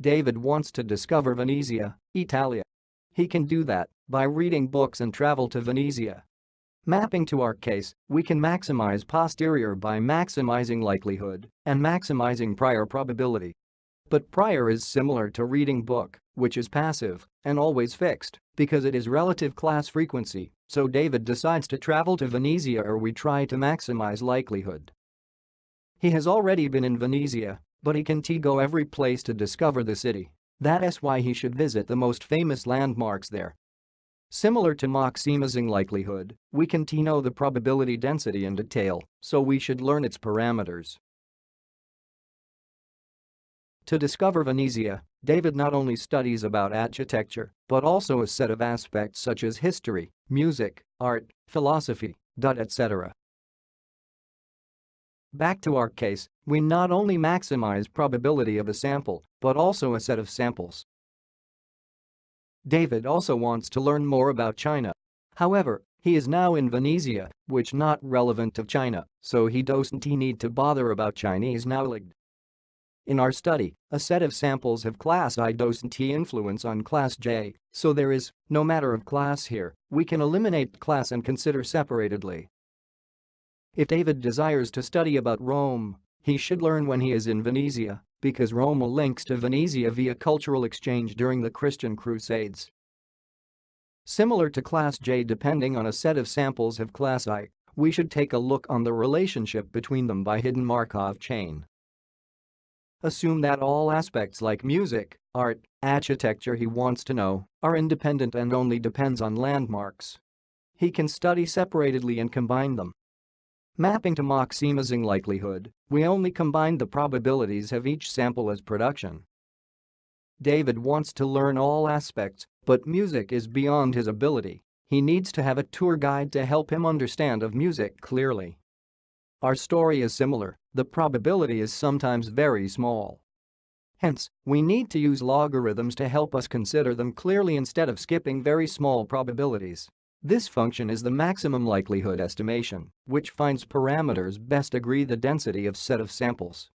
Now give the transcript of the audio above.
David wants to discover Venezia, Italia. He can do that by reading books and travel to Venezia. Mapping to our case, we can maximize posterior by maximizing likelihood and maximizing prior probability. But prior is similar to reading book, which is passive and always fixed because it is relative class frequency, so David decides to travel to Venezia or we try to maximize likelihood. He has already been in Venezia, but he can go every place to discover the city. That's why he should visit the most famous landmarks there. Similar to maximizing likelihood, we can know the probability density in detail, so we should learn its parameters. To discover Venezia, David not only studies about architecture, but also a set of aspects such as history, music, art, philosophy, etc. Back to our case, we not only maximize probability of a sample, but also a set of samples. David also wants to learn more about China. However, he is now in Venezia, which not relevant of China, so he doesn't need to bother about Chinese knowledge. In our study, a set of samples of class I doesn't influence on class J, so there is no matter of class here, we can eliminate class and consider separatedly. If David desires to study about Rome, he should learn when he is in Venezia, because Rome links to Venezia via cultural exchange during the Christian Crusades. Similar to class J depending on a set of samples of class I, we should take a look on the relationship between them by hidden Markov chain. Assume that all aspects like music, art, architecture he wants to know are independent and only depends on landmarks. He can study separatedly and combine them. Mapping to maximizing likelihood, we only combine the probabilities of each sample as production. David wants to learn all aspects, but music is beyond his ability. He needs to have a tour guide to help him understand of music clearly. Our story is similar, the probability is sometimes very small. Hence, we need to use logarithms to help us consider them clearly instead of skipping very small probabilities. This function is the maximum likelihood estimation, which finds parameters best agree the density of set of samples.